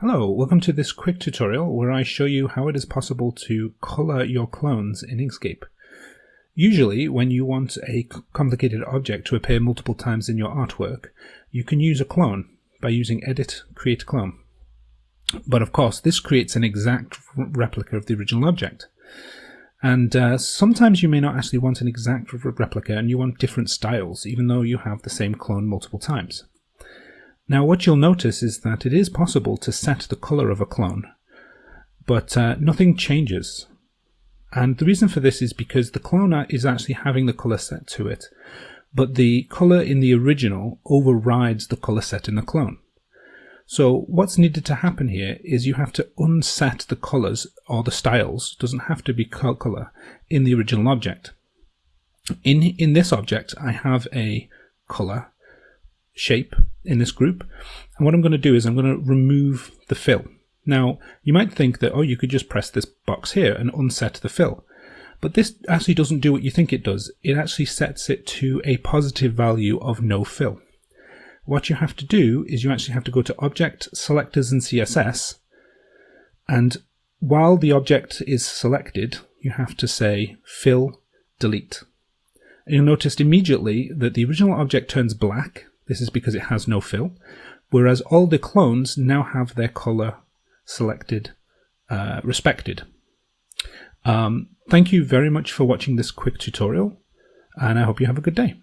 Hello, welcome to this quick tutorial where I show you how it is possible to color your clones in Inkscape. Usually, when you want a complicated object to appear multiple times in your artwork, you can use a clone by using Edit, Create Clone. But of course, this creates an exact replica of the original object. And uh, sometimes you may not actually want an exact replica and you want different styles, even though you have the same clone multiple times. Now what you'll notice is that it is possible to set the color of a clone, but uh, nothing changes. And the reason for this is because the clone is actually having the color set to it, but the color in the original overrides the color set in the clone. So what's needed to happen here is you have to unset the colors or the styles, doesn't have to be color, in the original object. In, in this object, I have a color shape in this group. And what I'm going to do is I'm going to remove the fill. Now, you might think that, oh, you could just press this box here and unset the fill. But this actually doesn't do what you think it does. It actually sets it to a positive value of no fill. What you have to do is you actually have to go to Object, Selectors and CSS. And while the object is selected, you have to say Fill, Delete. And you'll notice immediately that the original object turns black this is because it has no fill. Whereas all the clones now have their color selected, uh, respected. Um, thank you very much for watching this quick tutorial, and I hope you have a good day.